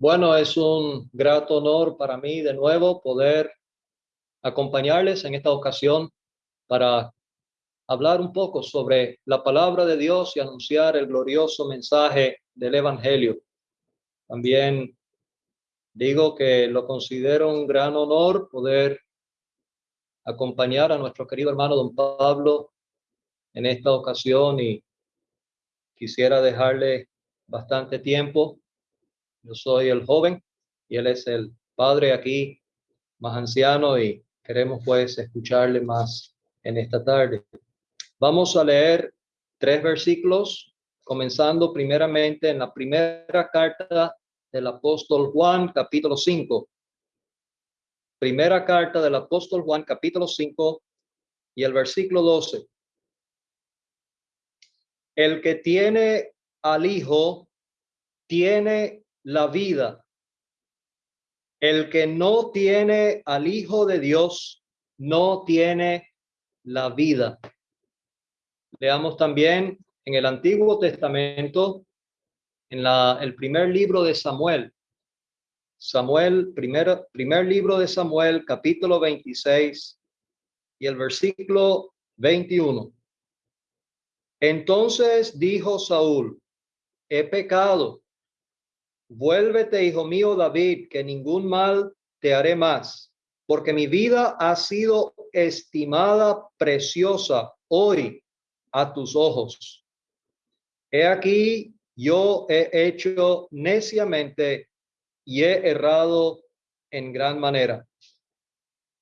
Bueno, es un grato honor para mí de nuevo poder acompañarles en esta ocasión para hablar un poco sobre la palabra de Dios y anunciar el glorioso mensaje del Evangelio. También digo que lo considero un gran honor poder acompañar a nuestro querido hermano don Pablo en esta ocasión y quisiera dejarle bastante tiempo yo soy el joven y él es el padre aquí más anciano y queremos pues escucharle más en esta tarde. Vamos a leer tres versículos, comenzando primeramente en la primera carta del apóstol Juan, capítulo 5. Primera carta del apóstol Juan, capítulo 5 y el versículo 12. El que tiene al Hijo tiene la vida. El que no tiene al Hijo de Dios no tiene la vida. Leamos también en el Antiguo Testamento, en la, el primer libro de Samuel. Samuel, primer, primer libro de Samuel, capítulo 26 y el versículo 21. Entonces dijo Saúl, he pecado Vuélvete, hijo mío David, que ningún mal te haré más, porque mi vida ha sido estimada preciosa hoy a tus ojos. He aquí, yo he hecho neciamente y he errado en gran manera.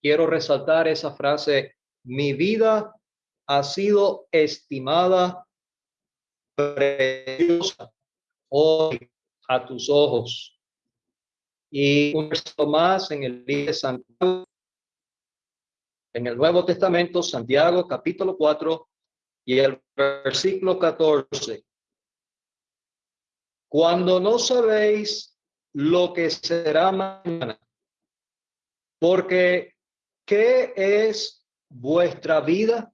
Quiero resaltar esa frase, mi vida ha sido estimada preciosa hoy a tus ojos. Y un verso más en el libro de Santiago, en el Nuevo Testamento, Santiago capítulo 4 y el versículo 14. Cuando no sabéis lo que será mañana, porque ¿qué es vuestra vida?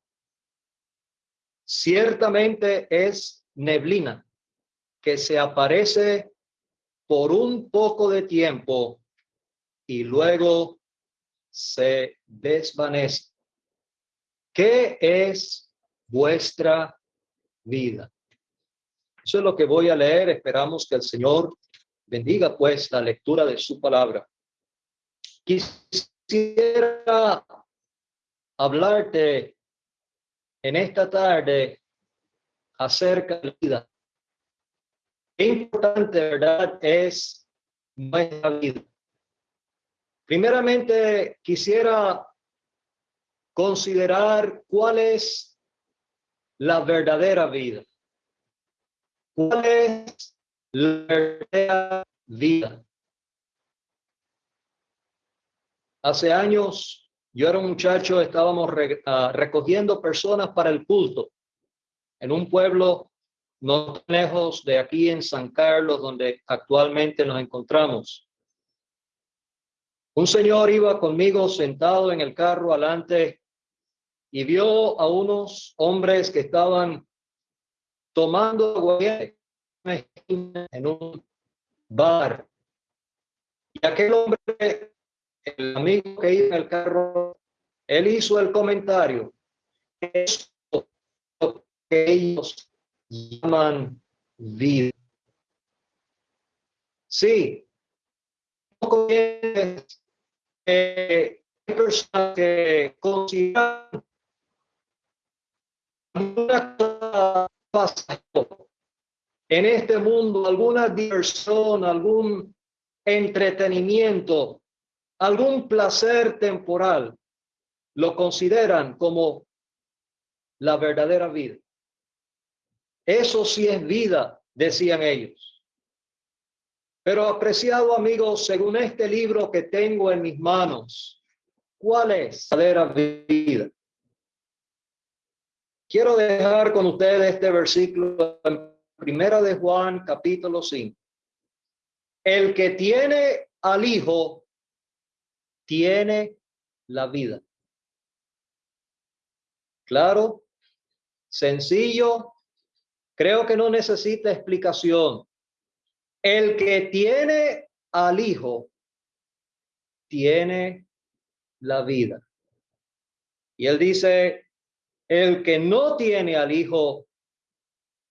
Ciertamente es neblina que se aparece por un poco de tiempo y luego se desvanece. ¿Qué es vuestra vida? Eso es lo que voy a leer. Esperamos que el Señor bendiga pues la lectura de su palabra. Quisiera hablarte en esta tarde acerca de la vida importante, ¿verdad? Es nuestra vida. Primeramente, quisiera considerar cuál es la verdadera vida. ¿Cuál es la verdadera vida? Hace años, yo era un muchacho, estábamos ah, recogiendo personas para el culto en un pueblo no lejos de aquí en San Carlos, donde actualmente nos encontramos. Un señor iba conmigo sentado en el carro adelante y vio a unos hombres que estaban tomando en un bar. Y aquel hombre, el amigo que iba en el carro, él hizo el comentario. Esto que ellos llaman vida. Sí, eh, que consideran en este mundo, alguna diversión, algún entretenimiento, algún placer temporal, lo consideran como la verdadera vida. Eso sí es vida, decían ellos. Pero apreciado amigo, según este libro que tengo en mis manos, ¿cuál es la vida? Quiero dejar con ustedes este versículo en Primera de Juan, capítulo 5. El que tiene al Hijo, tiene la vida. Claro, sencillo, Creo que no necesita explicación. El que tiene al Hijo tiene la vida. Y él dice, el que no tiene al Hijo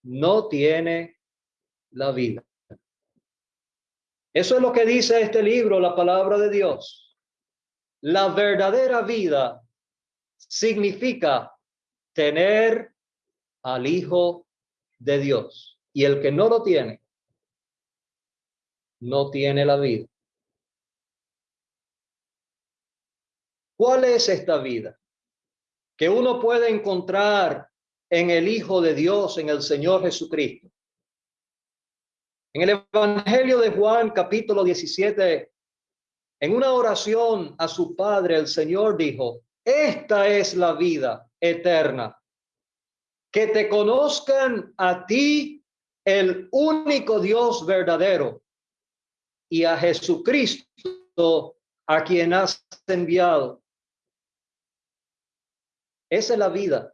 no tiene la vida. Eso es lo que dice este libro, la palabra de Dios. La verdadera vida significa tener al Hijo de Dios. Y el que no lo tiene, no tiene la vida. ¿Cuál es esta vida? Que uno puede encontrar en el Hijo de Dios, en el Señor Jesucristo. En el Evangelio de Juan, capítulo 17, en una oración a su Padre, el Señor dijo, esta es la vida eterna, que te conozcan a ti, el único Dios verdadero, y a Jesucristo, a quien has enviado. Esa es la vida,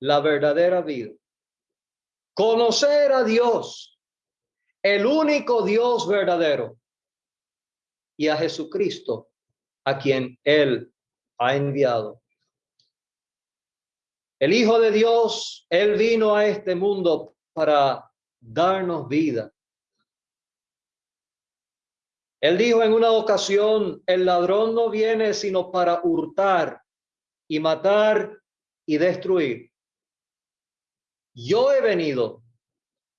la verdadera vida. Conocer a Dios, el único Dios verdadero, y a Jesucristo, a quien Él ha enviado. El Hijo de Dios, Él vino a este mundo para darnos vida. Él dijo en una ocasión, el ladrón no viene sino para hurtar y matar y destruir. Yo he venido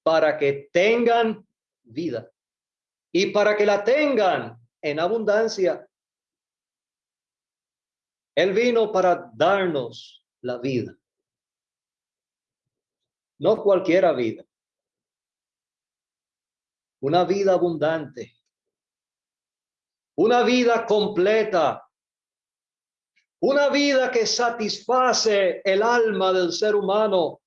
para que tengan vida y para que la tengan en abundancia. Él vino para darnos la vida. No cualquiera vida. Una vida abundante. Una vida completa. Una vida que satisface el alma del ser humano.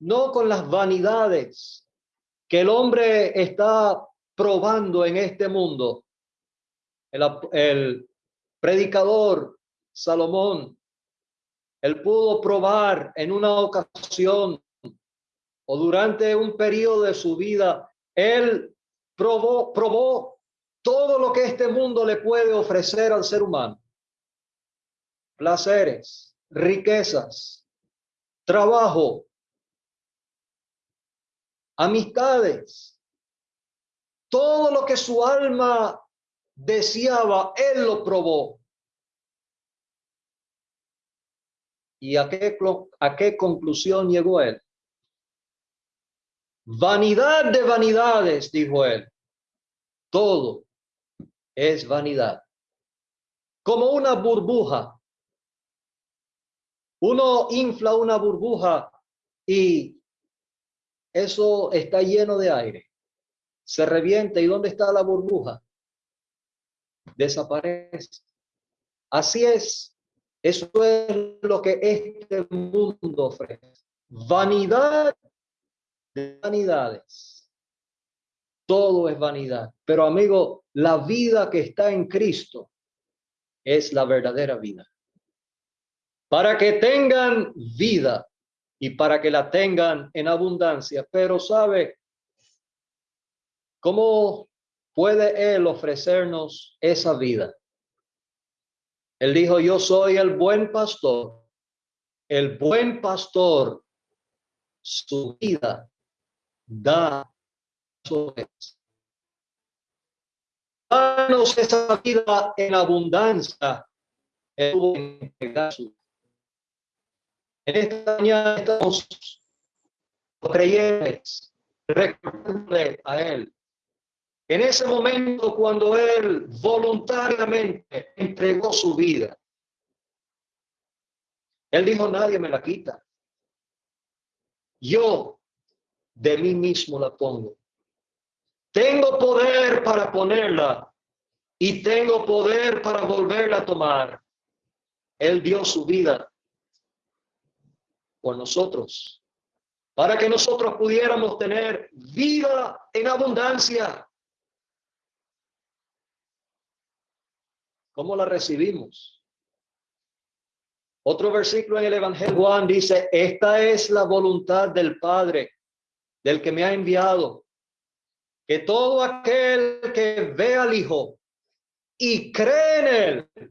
No con las vanidades que el hombre está probando en este mundo. El, predicador Salomón, él pudo probar en una ocasión o durante un periodo de su vida, él probó, probó todo lo que este mundo le puede ofrecer al ser humano. Placeres, riquezas, trabajo, amistades, todo lo que su alma deseaba, él lo probó. ¿Y a qué, a qué conclusión llegó él? Vanidad de vanidades, dijo él. Todo es vanidad. Como una burbuja. Uno infla una burbuja y eso está lleno de aire. Se revienta. ¿Y dónde está la burbuja? desaparece. Así es. Eso es lo que este mundo ofrece. Vanidad de vanidades. Todo es vanidad. Pero amigo, la vida que está en Cristo es la verdadera vida. Para que tengan vida y para que la tengan en abundancia. Pero sabe, cómo puede Él ofrecernos esa vida. Él dijo, yo soy el buen pastor. El buen pastor, su vida da sobre Danos esa vida en abundancia. En esta mañana estamos creyentes, recordándole a Él en ese momento cuando él voluntariamente entregó su vida, él dijo, nadie me la quita. Yo de mí mismo la pongo. Tengo poder para ponerla y tengo poder para volverla a tomar. Él dio su vida por nosotros, para que nosotros pudiéramos tener vida en abundancia. ¿Cómo la recibimos? Otro versículo en el Evangelio Juan dice, esta es la voluntad del Padre, del que me ha enviado, que todo aquel que ve al Hijo y cree en Él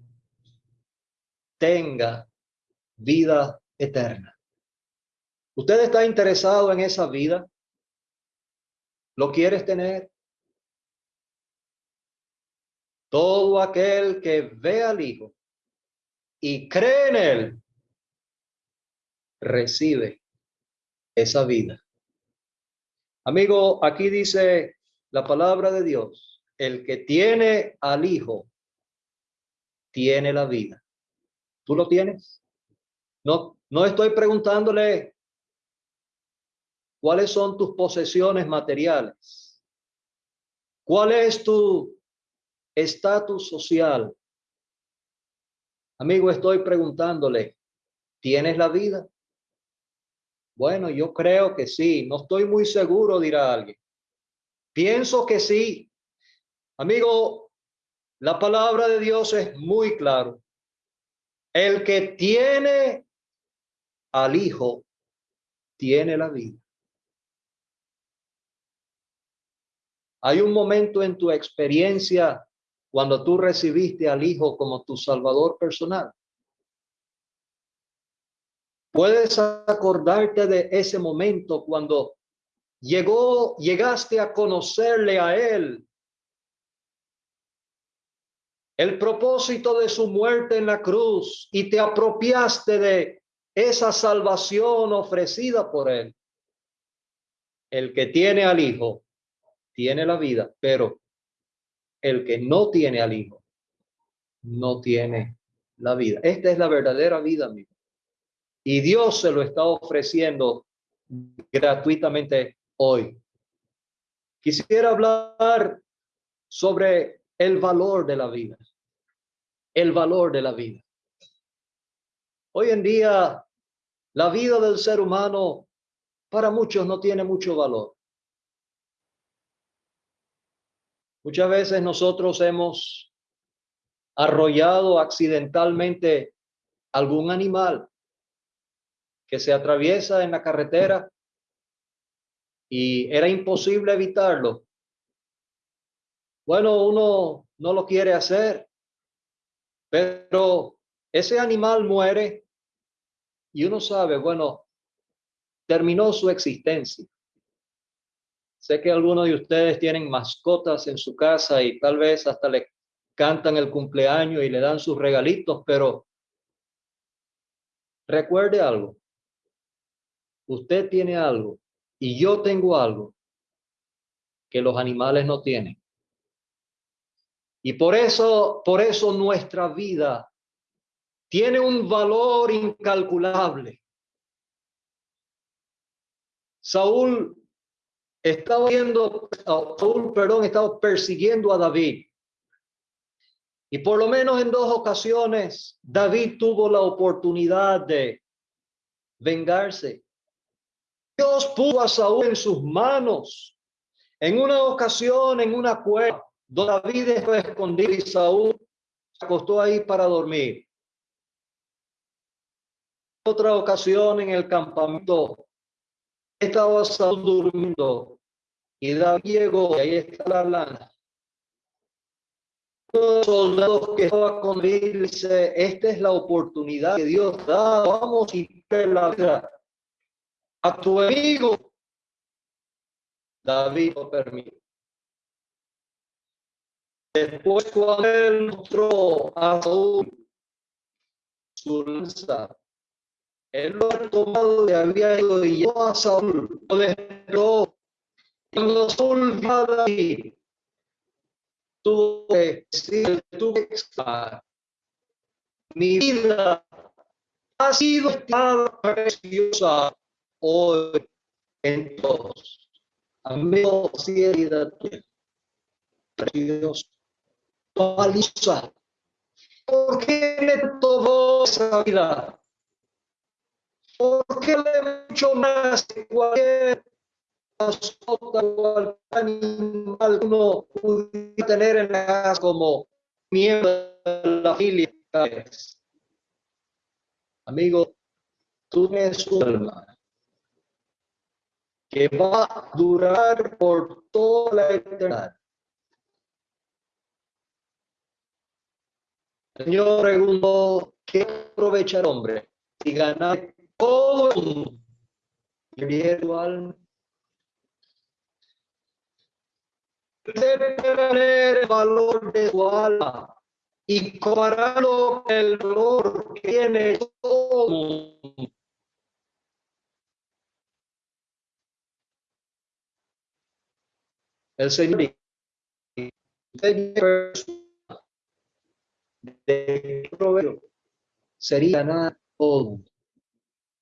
tenga vida eterna. ¿Usted está interesado en esa vida? ¿Lo quieres tener? Todo aquel que ve al Hijo y cree en Él, recibe esa vida. Amigo, aquí dice la palabra de Dios, el que tiene al Hijo, tiene la vida. ¿Tú lo tienes? No, no estoy preguntándole cuáles son tus posesiones materiales. ¿Cuál es tu estatus social? Amigo, estoy preguntándole, ¿tienes la vida? Bueno, yo creo que sí. No estoy muy seguro, dirá alguien. Pienso que sí. Amigo, la palabra de Dios es muy claro. El que tiene al Hijo, tiene la vida. Hay un momento en tu experiencia cuando tú recibiste al Hijo como tu Salvador personal. Puedes acordarte de ese momento cuando llegó, llegaste a conocerle a Él. El propósito de su muerte en la cruz y te apropiaste de esa salvación ofrecida por Él. El que tiene al Hijo tiene la vida, pero el que no tiene al Hijo no tiene la vida. Esta es la verdadera vida. Y Dios se lo está ofreciendo gratuitamente hoy. Quisiera hablar sobre el valor de la vida. El valor de la vida. Hoy en día, la vida del ser humano para muchos no tiene mucho valor. Muchas veces nosotros hemos arrollado accidentalmente algún animal que se atraviesa en la carretera y era imposible evitarlo. Bueno, uno no lo quiere hacer, pero ese animal muere y uno sabe, bueno, terminó su existencia. Sé que algunos de ustedes tienen mascotas en su casa y tal vez hasta le cantan el cumpleaños y le dan sus regalitos, pero recuerde algo usted tiene algo y yo tengo algo que los animales no tienen. Y por eso, por eso nuestra vida tiene un valor incalculable. Saúl estaba viendo, Saúl, perdón, estaba persiguiendo a David. Y por lo menos en dos ocasiones, David tuvo la oportunidad de vengarse. Dios puso a Saúl en sus manos. En una ocasión, en una cueva, donde David estaba escondido y Saúl se acostó ahí para dormir. Otra ocasión en el campamento, estaba Saúl durmiendo y David llegó y ahí está la lana. Los soldados que estaban con él dice, esta es la oportunidad que Dios da, vamos y la vida a tu amigo. David lo permite. Después cuando él mostró a Saúl su lanza, él lo ha tomado y había ido y llevó a Saúl, lo dejó. A David, tuvo que decir, tuvo que mi vida ha sido estada preciosa hoy en todos. Amén, fidelidad precioso. Valiosa. ¿Por qué le tomó esa vida? ¿Por qué le mucho más que cualquier mascota uno pudiera tener en la casa como miembro de la familia? Amigo, tú eres un alma que va a durar por toda la eternidad. El Señor preguntó, ¿qué aprovecha el hombre si ganar todo el mundo? Tener el valor de su alma y compararlo con el valor que tiene todo el Señor de provecho sería nada todo.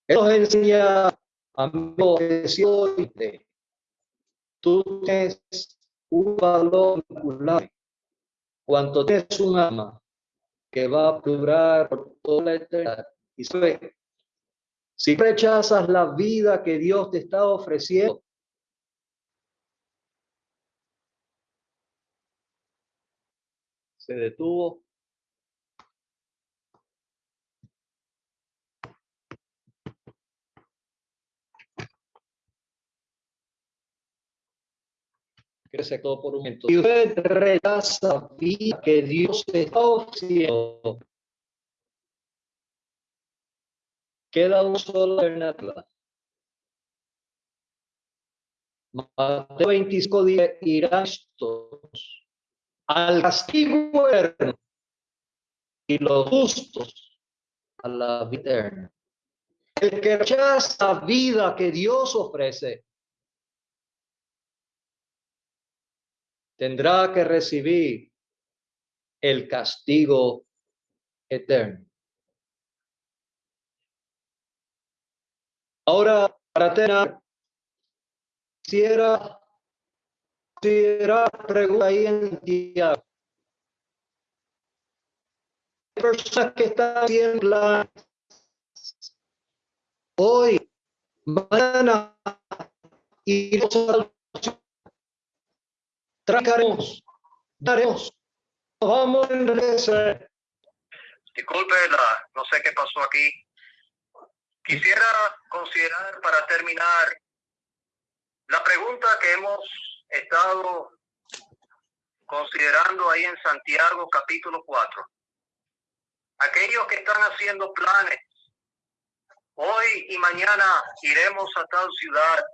Él nos enseña a mí tú tienes un valor vinculable cuanto tienes un alma que va a durar por toda la eternidad. Y si rechazas la vida que Dios te está ofreciendo, se detuvo que todo por un momento. Y usted rechaza que Dios está ofreciendo. Queda un solo alternativa. Mateo 25 dice, irán estos al castigo eterno y los justos a la vida eterna. El que rechaza vida que Dios ofrece tendrá que recibir el castigo eterno. Ahora, para terminar, quisiera, quisiera preguntar ahí en Santiago. Personas que están haciendo hoy, mañana, y tragaremos, daremos, vamos a enriquecer. Disculpe, la, no sé qué pasó aquí. Quisiera considerar para terminar la pregunta que hemos estado considerando ahí en Santiago capítulo 4. Aquellos que están haciendo planes, hoy y mañana iremos a tal ciudad,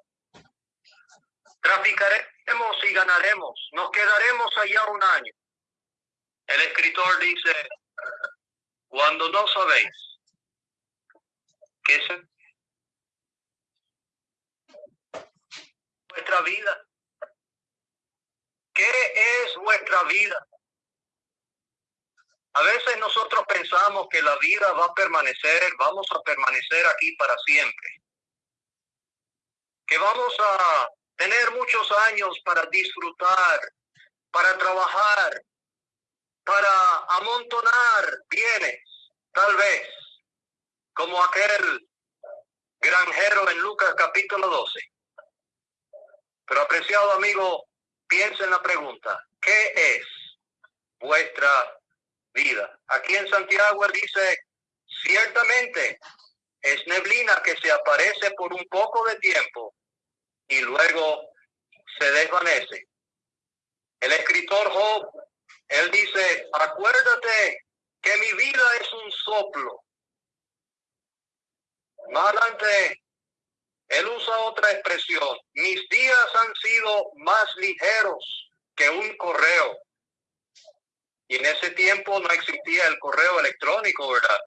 y ganaremos, nos quedaremos allá un año. El escritor dice, cuando no sabéis que es vuestra vida, ¿qué es vuestra vida? A veces nosotros pensamos que la vida va a permanecer, vamos a permanecer aquí para siempre. Que vamos a tener muchos años para disfrutar, para trabajar, para amontonar bienes, tal vez, como aquel granjero en Lucas capítulo 12. Pero apreciado amigo, piensa en la pregunta, ¿qué es vuestra vida? Aquí en Santiago dice, ciertamente es neblina que se aparece por un poco de tiempo y luego se desvanece. El escritor Job, él dice, acuérdate que mi vida es un soplo. Más adelante, él usa otra expresión. Mis días han sido más ligeros que un correo. Y en ese tiempo no existía el correo electrónico, ¿verdad?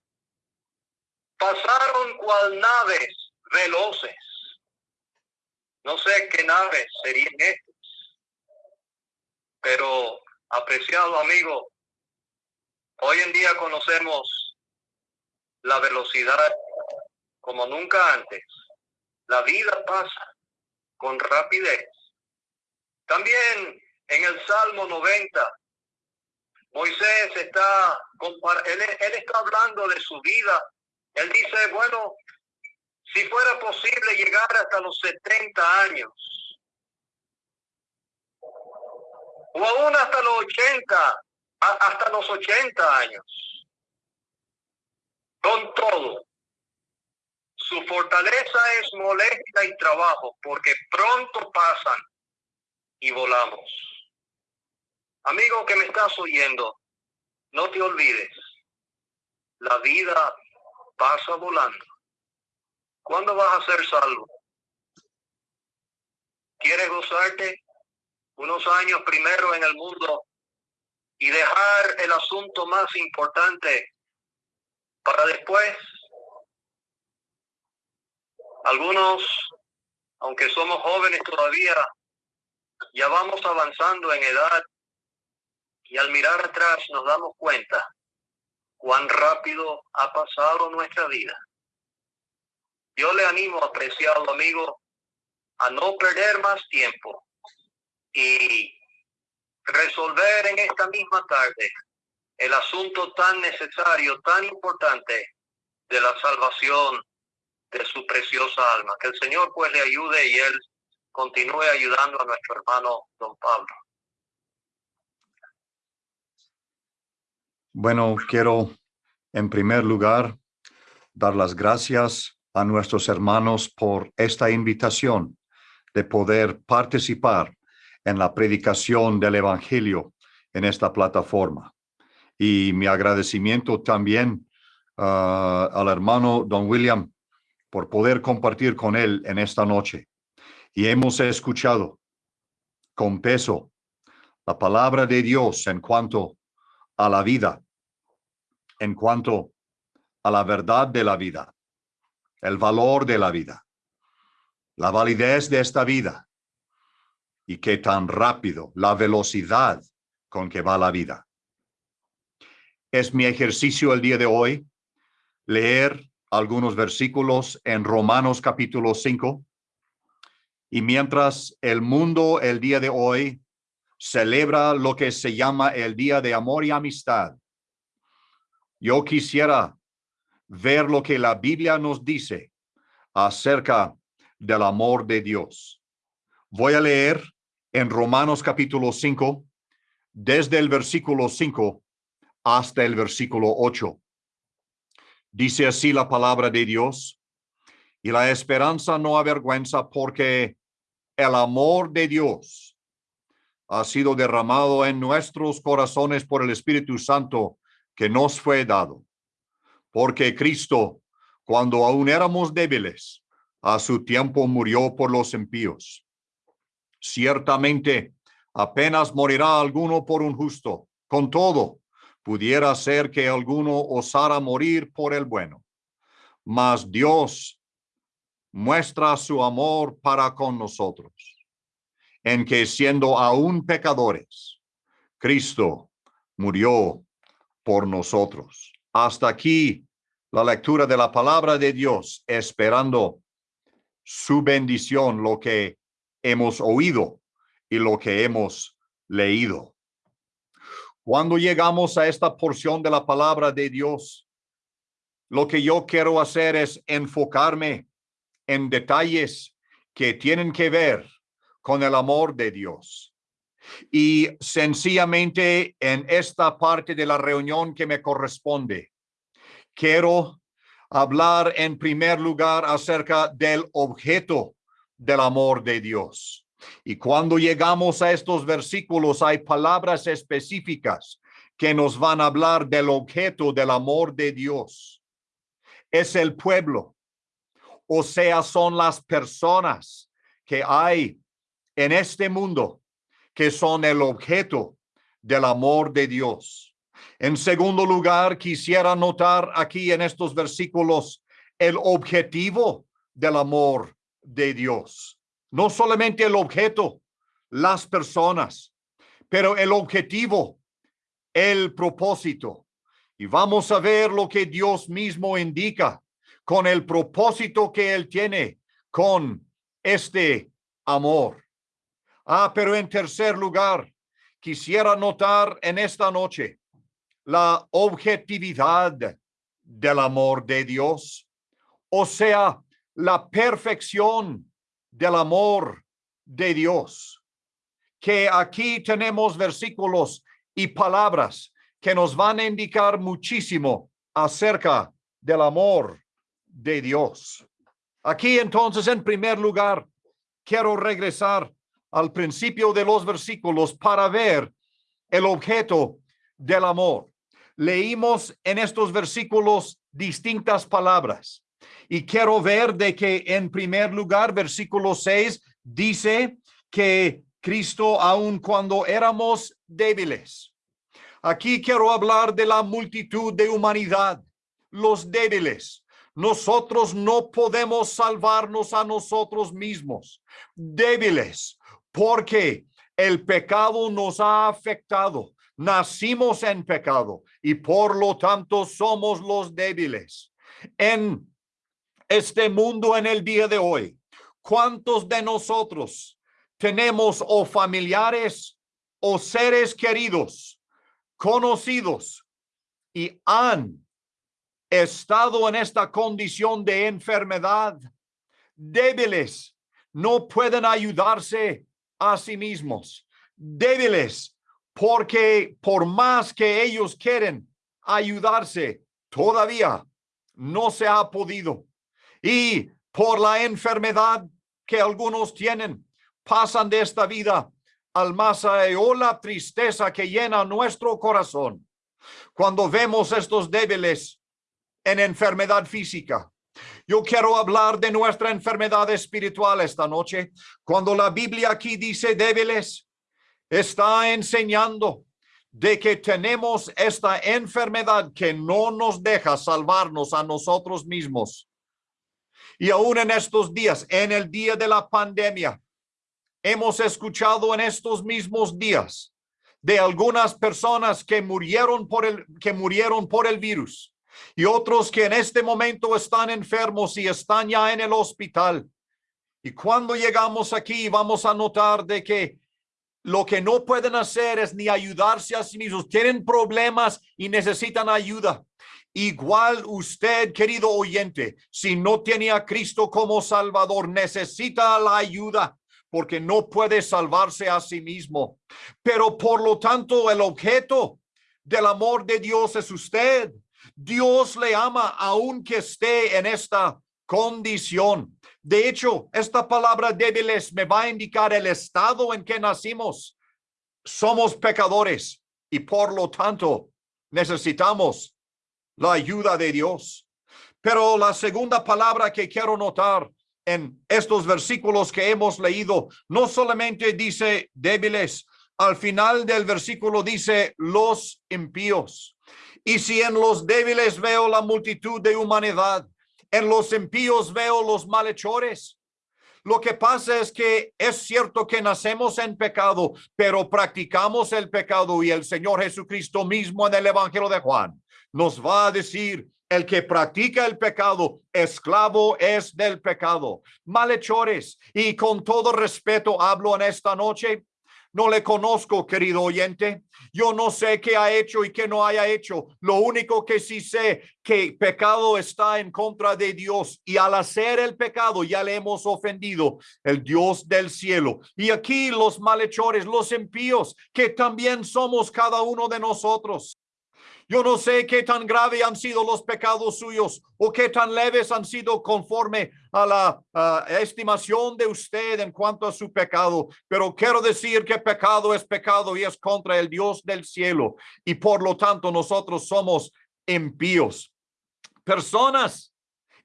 Pasaron cual naves veloces no sé qué naves serían estas, pero apreciado amigo, hoy en día conocemos la velocidad como nunca antes. La vida pasa con rapidez. También en el Salmo 90, Moisés está, él, él está hablando de su vida. Él dice, bueno, si fuera posible llegar hasta los 70 años, o aún hasta los 80, hasta los 80 años, con todo, Su fortaleza es molestia y trabajo, porque pronto pasan y volamos. Amigo que me estás oyendo, no te olvides, la vida pasa volando. ¿Cuándo vas a ser salvo? ¿Quieres gozarte unos años primero en el mundo y dejar el asunto más importante para después? Algunos, aunque somos jóvenes todavía, ya vamos avanzando en edad y al mirar atrás nos damos cuenta cuán rápido ha pasado nuestra vida. Yo le animo, apreciado amigo, a no perder más tiempo y resolver en esta misma tarde el asunto tan necesario, tan importante de la salvación de su preciosa alma. Que el Señor pues le ayude y él continúe ayudando a nuestro hermano don Pablo. Bueno, quiero en primer lugar dar las gracias a nuestros hermanos por esta invitación de poder participar en la predicación del Evangelio en esta plataforma. Y mi agradecimiento también ah, al hermano Don William por poder compartir con él en esta noche. Y hemos escuchado con peso la palabra de Dios en cuanto a la vida, en cuanto a la verdad de la vida, el valor de la vida, la validez de esta vida y qué tan rápido, la velocidad con que va la vida. Es mi ejercicio el día de hoy leer algunos versículos en Romanos capítulo 5. Y mientras el mundo el día de hoy celebra lo que se llama el Día de Amor y Amistad, yo quisiera ver lo que la Biblia nos dice acerca del amor de Dios. Voy a leer en Romanos capítulo 5, desde el versículo 5 hasta el versículo 8. Dice así la palabra de Dios, y la esperanza no avergüenza porque el amor de Dios ha sido derramado en nuestros corazones por el Espíritu Santo que nos fue dado. Porque Cristo, cuando aún éramos débiles, a su tiempo murió por los impíos. Ciertamente, apenas morirá alguno por un justo. Con todo, pudiera ser que alguno osara morir por el bueno. Mas Dios muestra su amor para con nosotros, en que siendo aún pecadores, Cristo murió por nosotros. Hasta aquí la lectura de la palabra de Dios, esperando su bendición, lo que hemos oído y lo que hemos leído. Cuando llegamos a esta porción de la palabra de Dios, lo que yo quiero hacer es enfocarme en detalles que tienen que ver con el amor de Dios. Y sencillamente en esta parte de la reunión que me corresponde, quiero hablar en primer lugar acerca del objeto del amor de Dios. Y cuando llegamos a estos versículos hay palabras específicas que nos van a hablar del objeto del amor de Dios. Es el pueblo, o sea, son las personas que hay en este mundo que son el objeto del amor de Dios. En segundo lugar, quisiera notar aquí en estos versículos el objetivo del amor de Dios no solamente el objeto, las personas, pero el objetivo, el propósito. Y vamos a ver lo que Dios mismo indica con el propósito que Él tiene con este amor. Ah, pero en tercer lugar, quisiera notar en esta noche la objetividad del amor de Dios, o sea, la perfección del amor de Dios. Que aquí tenemos versículos y palabras que nos van a indicar muchísimo acerca del amor de Dios. Aquí entonces, en primer lugar, quiero regresar al principio de los versículos para ver el objeto del amor. Leímos en estos versículos distintas palabras y quiero ver de que en primer lugar, versículo 6 dice que Cristo, aun cuando éramos débiles. Aquí quiero hablar de la multitud de humanidad, los débiles. Nosotros no podemos salvarnos a nosotros mismos, débiles, porque el pecado nos ha afectado. Nacimos en pecado y por lo tanto somos los débiles. En este mundo en el día de hoy, ¿cuántos de nosotros tenemos o familiares o seres queridos, conocidos y han estado en esta condición de enfermedad, débiles, no pueden ayudarse a sí mismos, débiles, porque por más que ellos quieren ayudarse, todavía no se ha podido. Y por la enfermedad que algunos tienen, pasan de esta vida al más la tristeza que llena nuestro corazón cuando vemos estos débiles en enfermedad física. Yo quiero hablar de nuestra enfermedad espiritual esta noche. Cuando la Biblia aquí dice débiles, está enseñando de que tenemos esta enfermedad que no nos deja salvarnos a nosotros mismos. Y aún en estos días, en el día de la pandemia, hemos escuchado en estos mismos días de algunas personas que murieron por el que murieron por el virus y otros que en este momento están enfermos y están ya en el hospital. Y cuando llegamos aquí vamos a notar de que lo que no pueden hacer es ni ayudarse a sí mismos. Tienen problemas y necesitan ayuda. Igual usted, querido oyente, si no tiene a Cristo como Salvador, necesita la ayuda porque no puede salvarse a sí mismo. Pero por lo tanto, el objeto del amor de Dios es usted. Dios le ama aunque esté en esta condición. De hecho, esta palabra débiles me va a indicar el estado en que nacimos. Somos pecadores y por lo tanto necesitamos la ayuda de Dios. Pero la segunda palabra que quiero notar en estos versículos que hemos leído, no solamente dice débiles, al final del versículo dice los impíos. Y si en los débiles veo la multitud de humanidad, en los impíos veo los malhechores. Lo que pasa es que es cierto que nacemos en pecado, pero practicamos el pecado y el Señor Jesucristo mismo en el Evangelio de Juan nos va a decir el que practica el pecado, esclavo es del pecado. Malhechores, y con todo respeto hablo en esta noche, no le conozco, querido oyente. Yo no sé qué ha hecho y qué no haya hecho. Lo único que sí sé que pecado está en contra de Dios y al hacer el pecado ya le hemos ofendido el Dios del cielo. Y aquí los malhechores, los impíos, que también somos cada uno de nosotros. Yo no sé qué tan grave han sido los pecados suyos o qué tan leves han sido conforme a la estimación de usted en cuanto a su pecado, pero quiero decir que pecado es pecado y es contra el Dios del cielo y por lo tanto nosotros somos impíos. Personas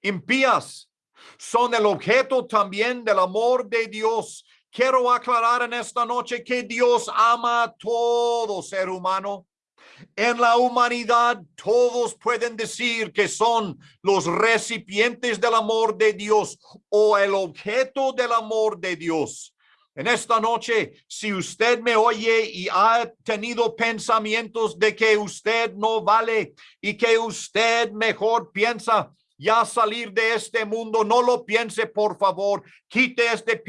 impías son el objeto también del amor de Dios. Quiero aclarar en esta noche que Dios ama a todo ser humano en la humanidad todos pueden decir que son los recipientes del amor de Dios o el objeto del amor de Dios. En esta noche, si usted me oye y ha tenido pensamientos de que usted no vale y que usted mejor piensa ya salir de este mundo, no lo piense, por favor. Quite este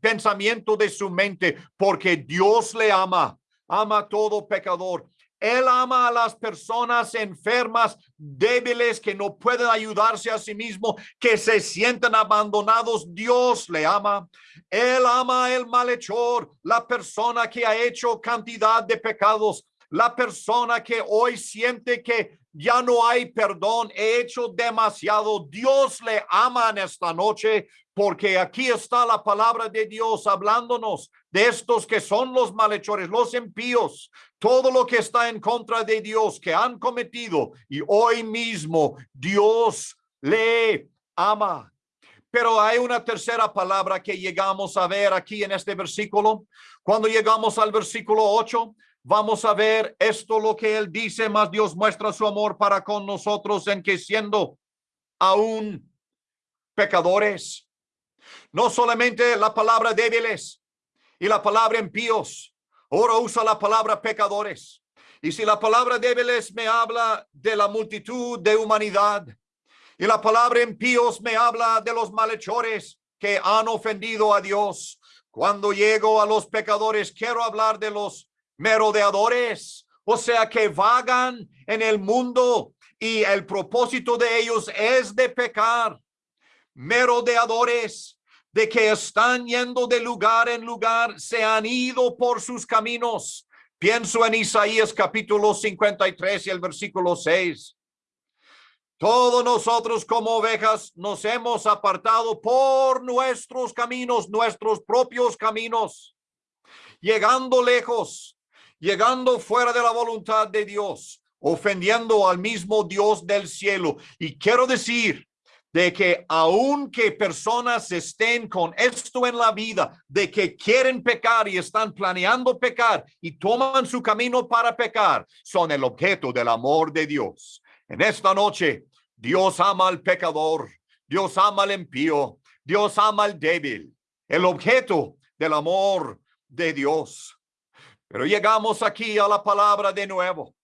pensamiento de su mente porque Dios le ama, ama todo pecador él ama a las personas enfermas, débiles, que no pueden ayudarse a sí mismo, que se sienten abandonados. Dios le ama. Él ama el malhechor, la persona que ha hecho cantidad de pecados, la persona que hoy siente que ya no hay perdón, he hecho demasiado. Dios le ama en esta noche porque aquí está la palabra de Dios hablándonos de estos que son los malhechores, los impíos, todo lo que está en contra de Dios que han cometido y hoy mismo Dios le ama. Pero hay una tercera palabra que llegamos a ver aquí en este versículo. Cuando llegamos al versículo 8, vamos a ver esto lo que él dice, más Dios muestra su amor para con nosotros en que siendo aún pecadores, no solamente la palabra débiles y la palabra impíos, ahora usa la palabra pecadores. Y si la palabra débiles me habla de la multitud de humanidad, y la palabra impíos me habla de los malhechores que han ofendido a Dios. Cuando llego a los pecadores, quiero hablar de los merodeadores, o sea, que vagan en el mundo y el propósito de ellos es de pecar. Merodeadores de que están yendo de lugar en lugar, se han ido por sus caminos. Pienso en Isaías capítulo 53 y el versículo 6. Todos nosotros como ovejas nos hemos apartado por nuestros caminos, nuestros propios caminos, llegando lejos, llegando fuera de la voluntad de Dios, ofendiendo al mismo Dios del cielo. Y quiero decir de que aunque personas estén con esto en la vida, de que quieren pecar y están planeando pecar y toman su camino para pecar, son el objeto del amor de Dios. En esta noche, Dios ama al pecador, Dios ama al impío, Dios ama al débil, el objeto del amor de Dios. Pero llegamos aquí a la palabra de nuevo.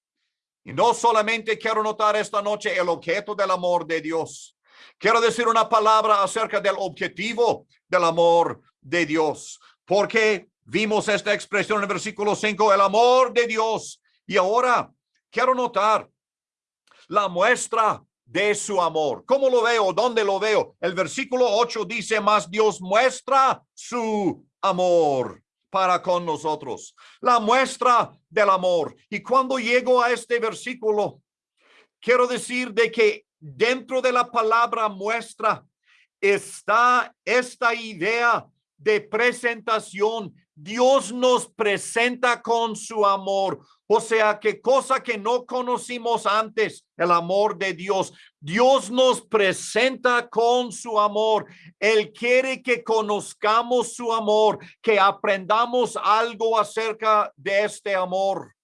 Y no solamente quiero notar esta noche el objeto del amor de Dios. Quiero decir una palabra acerca del objetivo del amor de Dios. Porque vimos esta expresión en el versículo 5, el amor de Dios. Y ahora quiero notar la muestra de su amor. ¿Cómo lo veo? ¿Dónde lo veo? El versículo 8 dice más, Dios muestra su amor para con nosotros. La muestra del amor. Y cuando llego a este versículo, quiero decir de que dentro de la palabra muestra está esta idea de presentación. Dios nos presenta con su amor. O sea, que cosa que no conocimos antes, el amor de Dios. Dios nos presenta con su amor. Él quiere que conozcamos su amor, que aprendamos algo acerca de este amor.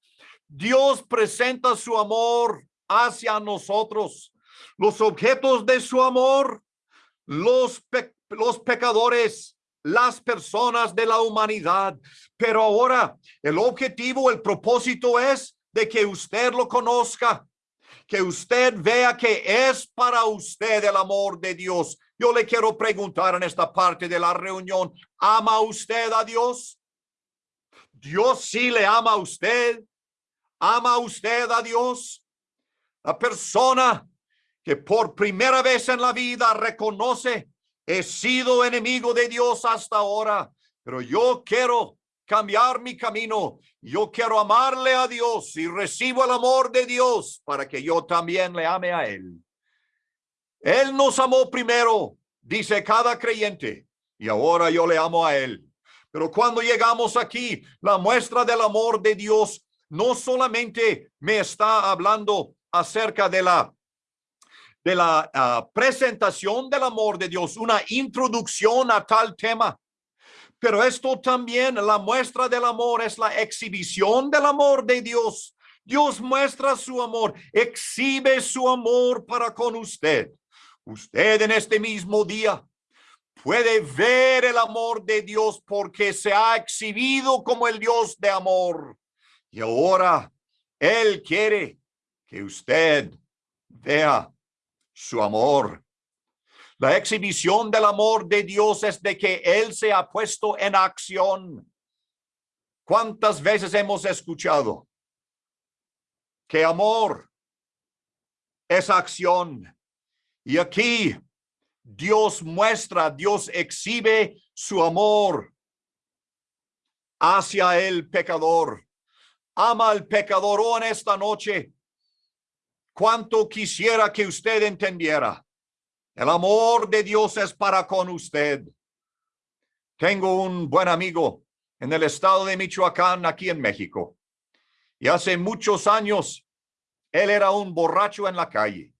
Dios presenta su amor hacia nosotros. Los objetos de su amor, los, los pecadores, las personas de la humanidad. Pero ahora el objetivo, el propósito es de que usted lo conozca, que usted vea que es para usted el amor de Dios. Yo le quiero preguntar en esta parte de la reunión, ¿ama usted a Dios? Dios sí le ama a usted. ¿Ama usted a Dios? La persona que por primera vez en la vida reconoce He sido enemigo de Dios hasta ahora, pero yo quiero cambiar mi camino. Yo quiero amarle a Dios y recibo el amor de Dios para que yo también le ame a Él. Él nos amó primero, dice cada creyente, y ahora yo le amo a Él. Pero cuando llegamos aquí, la muestra del amor de Dios no solamente me está hablando acerca de la de la ah, presentación del amor de Dios, una introducción a tal tema. Pero esto también, la muestra del amor es la exhibición del amor de Dios. Dios muestra su amor, exhibe su amor para con usted. Usted en este mismo día puede ver el amor de Dios porque se ha exhibido como el Dios de amor. Y ahora Él quiere que usted vea su amor. La exhibición del amor de Dios es de que Él se ha puesto en acción. ¿Cuántas veces hemos escuchado que amor es acción? Y aquí Dios muestra, Dios exhibe su amor hacia el pecador. Ama al pecador oh, en esta noche cuánto quisiera que usted entendiera. El amor de Dios es para con usted. Tengo un buen amigo en el estado de Michoacán, aquí en México. Y hace muchos años, él era un borracho en la calle.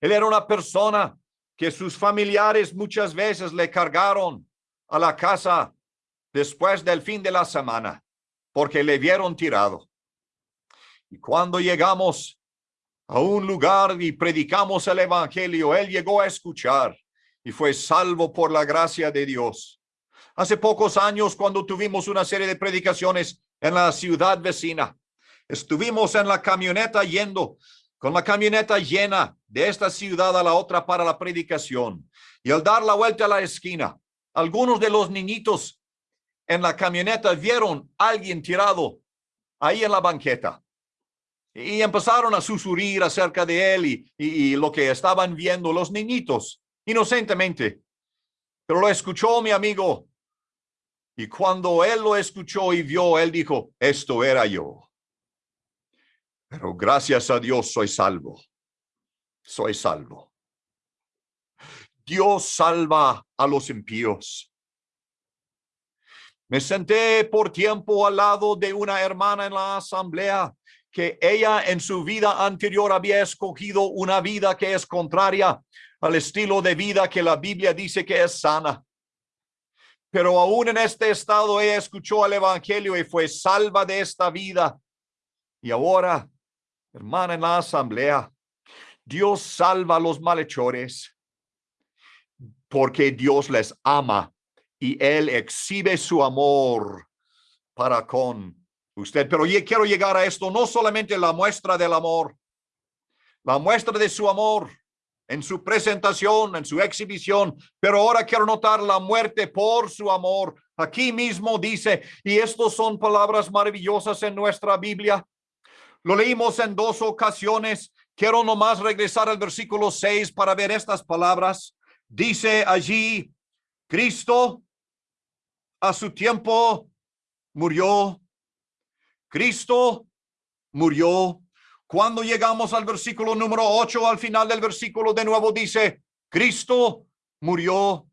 Él era una persona que sus familiares muchas veces le cargaron a la casa después del fin de la semana porque le vieron tirado. Y cuando llegamos a un lugar y predicamos el evangelio, él llegó a escuchar y fue salvo por la gracia de Dios. Hace pocos años, cuando tuvimos una serie de predicaciones en la ciudad vecina, estuvimos en la camioneta yendo con la camioneta llena de esta ciudad a la otra para la predicación. Y al dar la vuelta a la esquina, algunos de los niñitos en la camioneta vieron a alguien tirado ahí en la banqueta. Y empezaron a susurrir acerca de él y, y, lo que estaban viendo los niñitos, inocentemente. Pero lo escuchó mi amigo. Y cuando él lo escuchó y vio, él dijo, esto era yo. Pero gracias a Dios soy salvo. Soy salvo. Dios salva a los impíos. Me senté por tiempo al lado de una hermana en la asamblea que ella en su vida anterior había escogido una vida que es contraria al estilo de vida que la Biblia dice que es sana. Pero aún en este estado ella escuchó el evangelio y fue salva de esta vida. Y ahora hermana en la asamblea, Dios salva a los malhechores porque Dios les ama y Él exhibe su amor para con usted. Pero yo quiero llegar a esto, no solamente la muestra del amor, la muestra de su amor en su presentación, en su exhibición, pero ahora quiero notar la muerte por su amor. Aquí mismo dice, y estos son palabras maravillosas en nuestra Biblia, lo leímos en dos ocasiones. Quiero nomás regresar al versículo 6 para ver estas palabras. Dice allí, Cristo a su tiempo murió. Cristo murió. Cuando llegamos al versículo número 8, al final del versículo de nuevo dice, Cristo murió.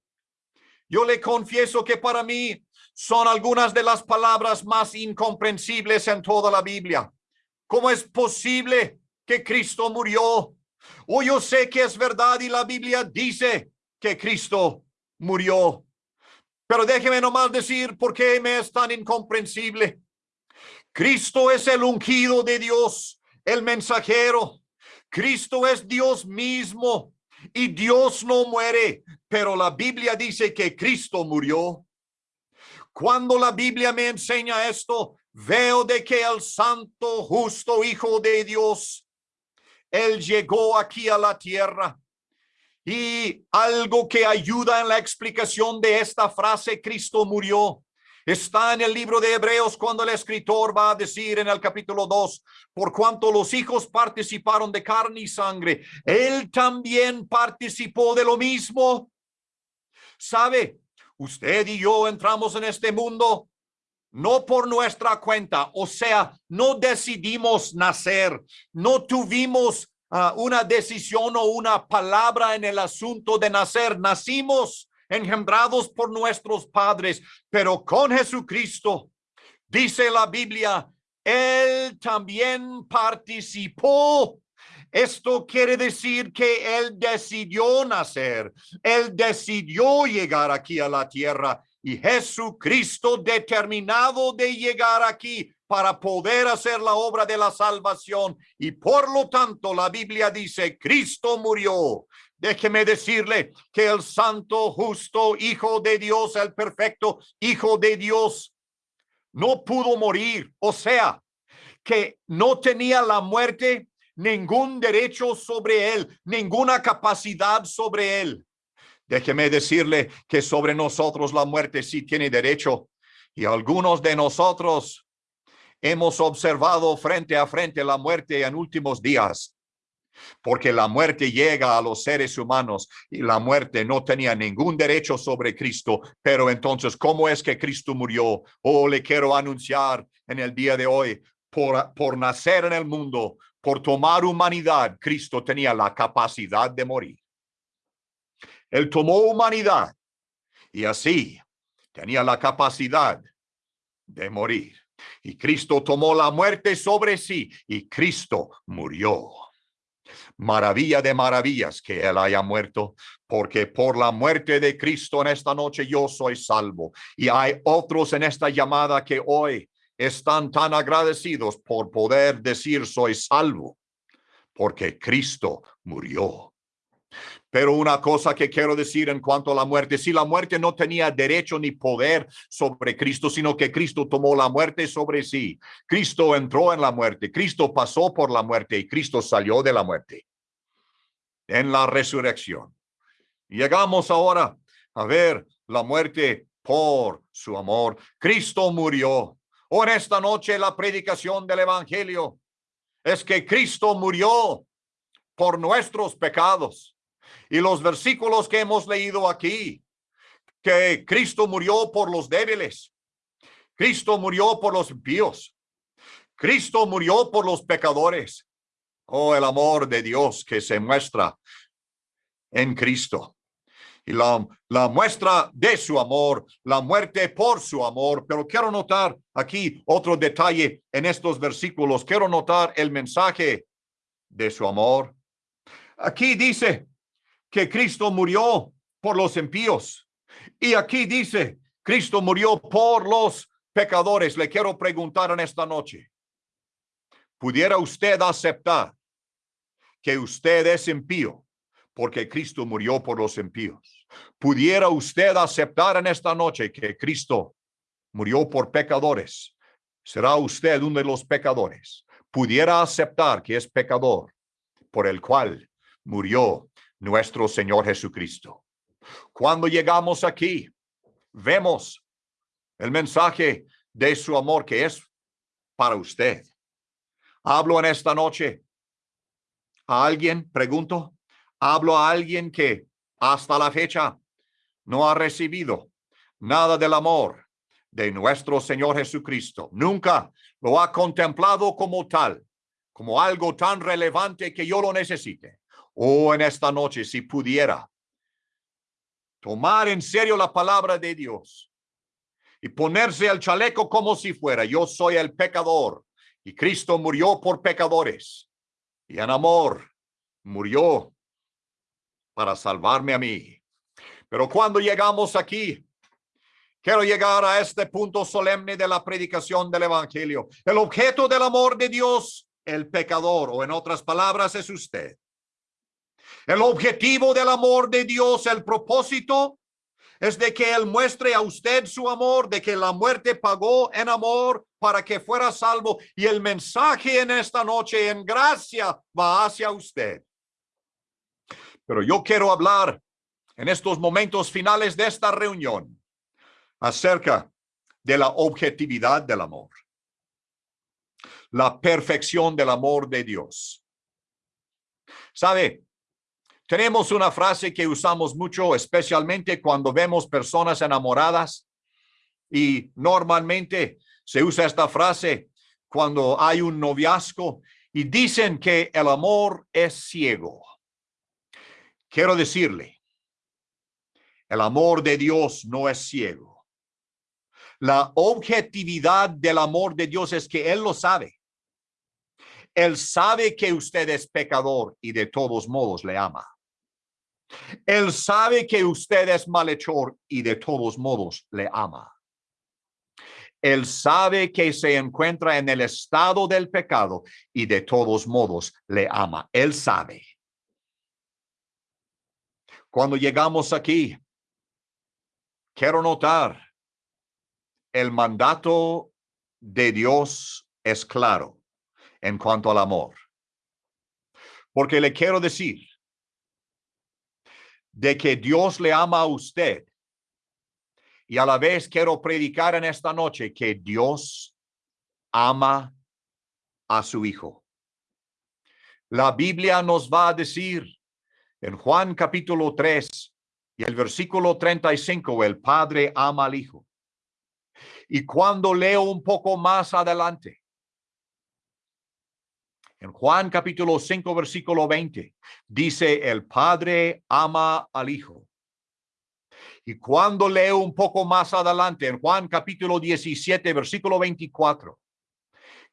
Yo le confieso que para mí son algunas de las palabras más incomprensibles en toda la Biblia. ¿Cómo es posible que Cristo murió? O yo sé que es verdad y la Biblia dice que Cristo murió. Pero déjeme nomás decir por qué me es tan incomprensible. Cristo es el ungido de Dios, el mensajero. Cristo es Dios mismo y Dios no muere, pero la Biblia dice que Cristo murió. Cuando la Biblia me enseña esto, veo de que el santo, justo Hijo de Dios, Él llegó aquí a la tierra. Y algo que ayuda en la explicación de esta frase, Cristo murió, está en el libro de Hebreos cuando el escritor va a decir en el capítulo 2, por cuanto los hijos participaron de carne y sangre, Él también participó de lo mismo. ¿Sabe? Usted y yo entramos en este mundo no por nuestra cuenta, o sea, no decidimos nacer, no tuvimos uh, una decisión o una palabra en el asunto de nacer, nacimos engendrados por nuestros padres, pero con Jesucristo, dice la Biblia, Él también participó esto quiere decir que él decidió nacer, él decidió llegar aquí a la tierra y Jesucristo determinado de llegar aquí para poder hacer la obra de la salvación. Y por lo tanto la Biblia dice, Cristo murió. Déjeme decirle que el santo, justo Hijo de Dios, el perfecto Hijo de Dios, no pudo morir. O sea, que no tenía la muerte ningún derecho sobre él, ninguna capacidad sobre él. Déjeme decirle que sobre nosotros la muerte sí tiene derecho y algunos de nosotros hemos observado frente a frente la muerte en últimos días. Porque la muerte llega a los seres humanos y la muerte no tenía ningún derecho sobre Cristo. Pero entonces, ¿cómo es que Cristo murió? Oh, le quiero anunciar en el día de hoy, por, por nacer en el mundo, por tomar humanidad, Cristo tenía la capacidad de morir. Él tomó humanidad y así tenía la capacidad de morir. Y Cristo tomó la muerte sobre sí y Cristo murió. Maravilla de maravillas que Él haya muerto, porque por la muerte de Cristo en esta noche yo soy salvo. Y hay otros en esta llamada que hoy están tan agradecidos por poder decir soy salvo, porque Cristo murió. Pero una cosa que quiero decir en cuanto a la muerte, si la muerte no tenía derecho ni poder sobre Cristo, sino que Cristo tomó la muerte sobre sí. Cristo entró en la muerte, Cristo pasó por la muerte y Cristo salió de la muerte en la resurrección. Llegamos ahora a ver la muerte por su amor. Cristo murió. En esta noche la predicación del Evangelio es que Cristo murió por nuestros pecados y los versículos que hemos leído aquí, que Cristo murió por los débiles, Cristo murió por los impíos, Cristo murió por los pecadores. Oh, el amor de Dios que se muestra en Cristo. Y la, la muestra de su amor, la muerte por su amor. Pero quiero notar aquí otro detalle en estos versículos. Quiero notar el mensaje de su amor. Aquí dice, que Cristo murió por los impíos. Y aquí dice, Cristo murió por los pecadores. Le quiero preguntar en esta noche, ¿pudiera usted aceptar que usted es impío porque Cristo murió por los impíos? ¿Pudiera usted aceptar en esta noche que Cristo murió por pecadores? ¿Será usted uno de los pecadores? ¿Pudiera aceptar que es pecador por el cual murió nuestro Señor Jesucristo. Cuando llegamos aquí, vemos el mensaje de su amor que es para usted. Hablo en esta noche a alguien, pregunto, hablo a alguien que hasta la fecha no ha recibido nada del amor de nuestro Señor Jesucristo. Nunca lo ha contemplado como tal, como algo tan relevante que yo lo necesite. Oh, en esta noche, si pudiera tomar en serio la palabra de Dios y ponerse el chaleco como si fuera, yo soy el pecador y Cristo murió por pecadores y en amor murió para salvarme a mí. Pero cuando llegamos aquí, quiero llegar a este punto solemne de la predicación del Evangelio. El objeto del amor de Dios, el pecador, o en otras palabras, es usted. El objetivo del amor de Dios, el propósito es de que Él muestre a usted su amor, de que la muerte pagó en amor para que fuera salvo. Y el mensaje en esta noche en gracia va hacia usted. Pero yo quiero hablar en estos momentos finales de esta reunión acerca de la objetividad del amor, la perfección del amor de Dios. ¿Sabe? Tenemos una frase que usamos mucho, especialmente cuando vemos personas enamoradas y normalmente se usa esta frase cuando hay un noviazgo y dicen que el amor es ciego. Quiero decirle, el amor de Dios no es ciego. La objetividad del amor de Dios es que Él lo sabe. Él sabe que usted es pecador y de todos modos le ama. Él sabe que usted es malhechor y de todos modos le ama. Él sabe que se encuentra en el estado del pecado y de todos modos le ama. Él sabe. Cuando llegamos aquí, quiero notar, el mandato de Dios es claro en cuanto al amor. Porque le quiero decir, de que Dios le ama a usted. Y a la vez quiero predicar en esta noche que Dios ama a su Hijo. La Biblia nos va a decir en Juan capítulo 3 y el versículo 35, el Padre ama al Hijo. Y cuando leo un poco más adelante, En Juan capítulo 5, versículo 20, dice, el Padre ama al Hijo. Y cuando leo un poco más adelante, en Juan capítulo 17, versículo 24,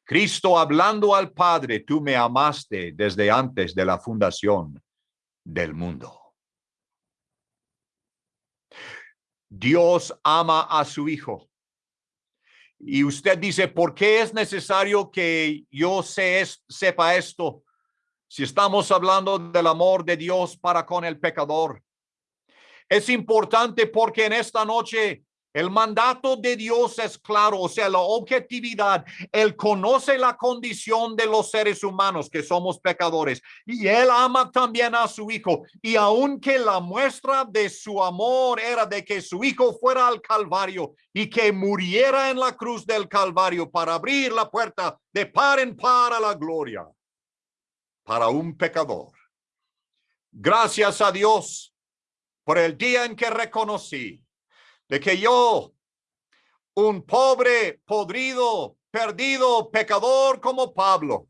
Cristo hablando al Padre, tú me amaste desde antes de la fundación del mundo. Dios ama a su Hijo. Y usted dice, ¿por qué es necesario que yo sepa esto? Si estamos hablando del amor de Dios para con el pecador. Es importante porque en esta noche el mandato de Dios es claro, o sea, la objetividad. Él conoce la condición de los seres humanos que somos pecadores y él ama también a su hijo. Y aunque la muestra de su amor era de que su hijo fuera al Calvario y que muriera en la cruz del Calvario para abrir la puerta de par en par a la gloria para un pecador. Gracias a Dios por el día en que reconocí de que yo, un pobre, podrido, perdido, pecador como Pablo,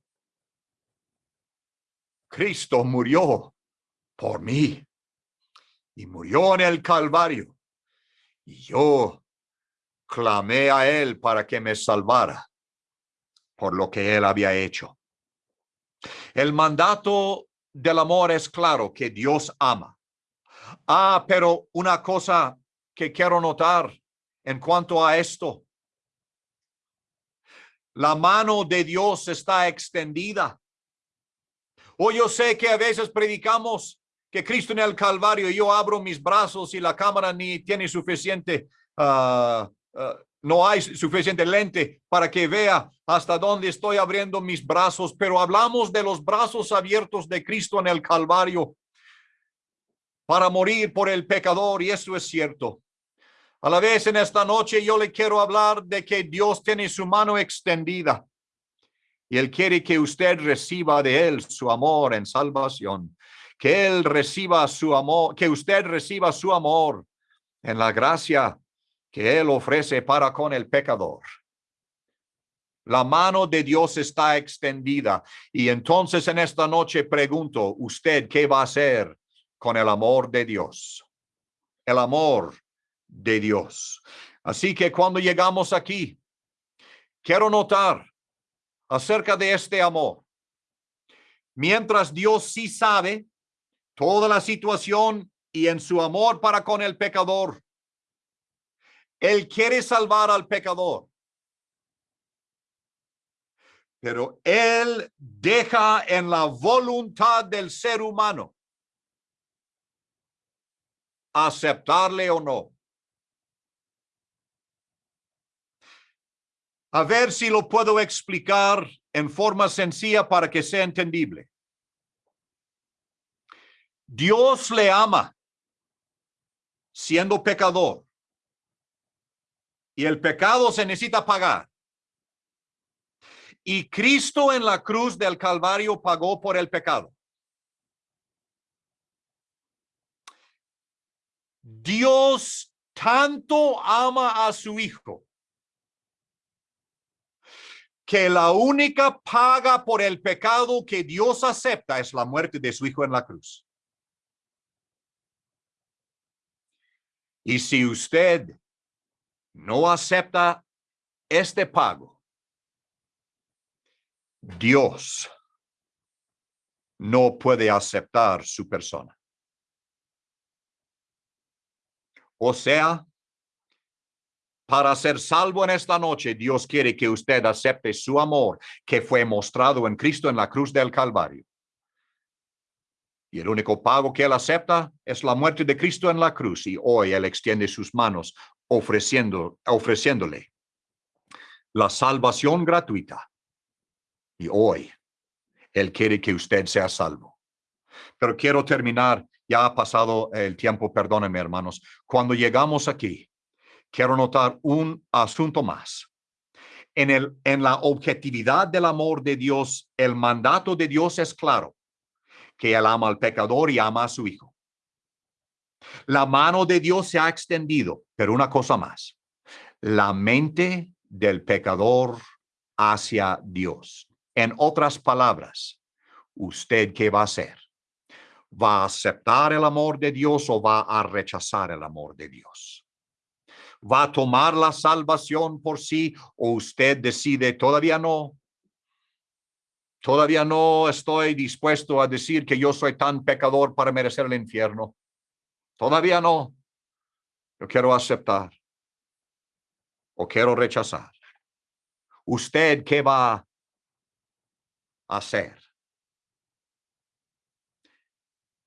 Cristo murió por mí y murió en el Calvario. Y yo clamé a él para que me salvara por lo que él había hecho. El mandato del amor es claro que Dios ama. Ah, pero una cosa que quiero notar en cuanto a esto. La mano de Dios está extendida. O yo sé que a veces predicamos que Cristo en el Calvario, yo abro mis brazos y la cámara ni tiene suficiente, ah, ah, no hay suficiente lente para que vea hasta dónde estoy abriendo mis brazos, pero hablamos de los brazos abiertos de Cristo en el Calvario para morir por el pecador y eso es cierto. A la vez en esta noche yo le quiero hablar de que Dios tiene su mano extendida y Él quiere que usted reciba de Él su amor en salvación, que Él reciba su amor, que usted reciba su amor en la gracia que Él ofrece para con el pecador. La mano de Dios está extendida y entonces en esta noche pregunto, ¿usted qué va a hacer con el amor de Dios? El amor de Dios. Así que cuando llegamos aquí, quiero notar acerca de este amor. Mientras Dios sí sabe toda la situación y en su amor para con el pecador, Él quiere salvar al pecador. Pero Él deja en la voluntad del ser humano aceptarle o no. A ver si lo puedo explicar en forma sencilla para que sea entendible. Dios le ama siendo pecador. Y el pecado se necesita pagar. Y Cristo en la cruz del Calvario pagó por el pecado. Dios tanto ama a su Hijo que la única paga por el pecado que Dios acepta es la muerte de su hijo en la cruz. Y si usted no acepta este pago, Dios no puede aceptar su persona. O sea, para ser salvo en esta noche, Dios quiere que usted acepte su amor que fue mostrado en Cristo en la cruz del Calvario. Y el único pago que él acepta es la muerte de Cristo en la cruz. Y hoy él extiende sus manos ofreciendo, ofreciéndole la salvación gratuita. Y hoy él quiere que usted sea salvo. Pero quiero terminar, ya ha pasado el tiempo, perdónenme hermanos. Cuando llegamos aquí, quiero notar un asunto más. En, el, en la objetividad del amor de Dios, el mandato de Dios es claro, que Él ama al pecador y ama a su Hijo. La mano de Dios se ha extendido, pero una cosa más, la mente del pecador hacia Dios. En otras palabras, ¿usted qué va a hacer? ¿Va a aceptar el amor de Dios o va a rechazar el amor de Dios? ¿Va a tomar la salvación por sí o usted decide todavía no? Todavía no estoy dispuesto a decir que yo soy tan pecador para merecer el infierno. Todavía no. Yo quiero aceptar o quiero rechazar. ¿Usted qué va a hacer?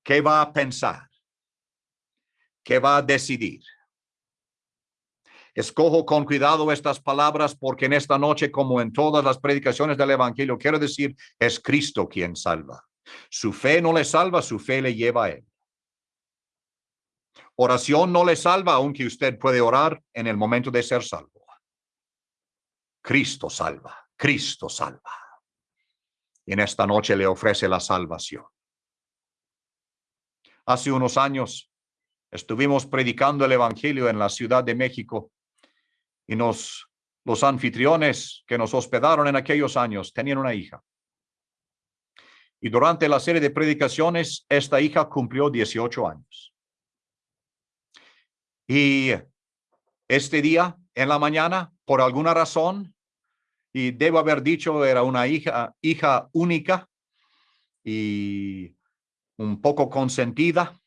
¿Qué va a pensar? ¿Qué va a decidir? Escojo con cuidado estas palabras porque en esta noche, como en todas las predicaciones del Evangelio, quiero decir, es Cristo quien salva. Su fe no le salva, su fe le lleva a él. Oración no le salva, aunque usted puede orar en el momento de ser salvo. Cristo salva, Cristo salva. Y en esta noche le ofrece la salvación. Hace unos años estuvimos predicando el Evangelio en la Ciudad de México y nos, los anfitriones que nos hospedaron en aquellos años tenían una hija. Y durante la serie de predicaciones, esta hija cumplió 18 años. Y este día, en la mañana, por alguna razón, y debo haber dicho, era una hija, hija única y un poco consentida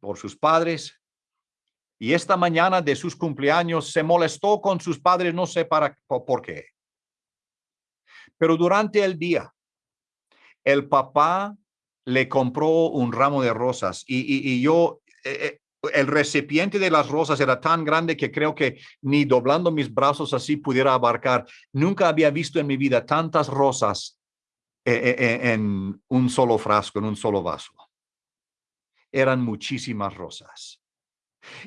por sus padres, y esta mañana de sus cumpleaños se molestó con sus padres, no sé para por qué. Pero durante el día, el papá le compró un ramo de rosas y, yo, eh, eh, el recipiente de las rosas era tan grande que creo que ni doblando mis brazos así pudiera abarcar. Nunca había visto en mi vida tantas rosas eh, en un solo frasco, en un solo vaso. Eran muchísimas rosas.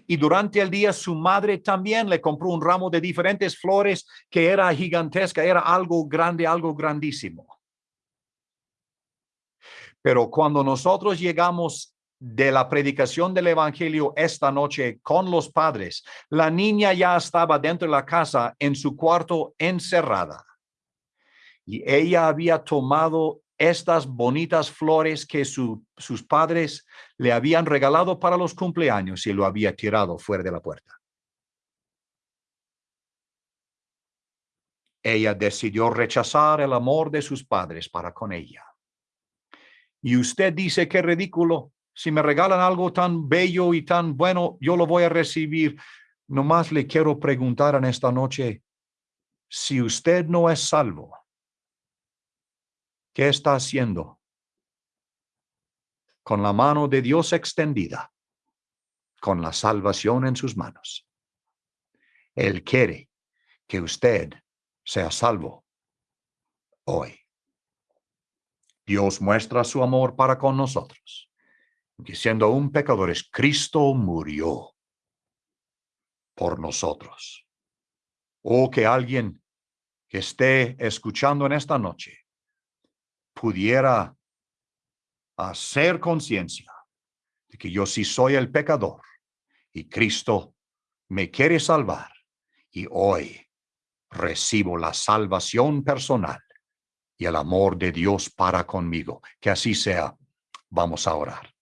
Y durante el día su madre también le compró un ramo de diferentes flores que era gigantesca, era algo grande, algo grandísimo. Pero cuando nosotros llegamos de la predicación del evangelio esta noche con los padres, la niña ya estaba dentro de la casa en su cuarto encerrada. Y ella había tomado estas bonitas flores que sus padres le habían regalado para los cumpleaños y lo había tirado fuera de la puerta. Ella decidió rechazar el amor de sus padres para con ella. Y usted dice, qué ridículo, si me regalan algo tan bello y tan bueno, yo lo voy a recibir. Nomás le quiero preguntar en esta noche, si usted no es salvo, ¿Qué está haciendo? Con la mano de Dios extendida, con la salvación en sus manos. Él quiere que usted sea salvo hoy. Dios muestra su amor para con nosotros. Que siendo un pecadores, Cristo murió por nosotros. O que alguien que esté escuchando en esta noche pudiera hacer conciencia de que yo sí soy el pecador y Cristo me quiere salvar y hoy recibo la salvación personal y el amor de Dios para conmigo. Que así sea. Vamos a orar.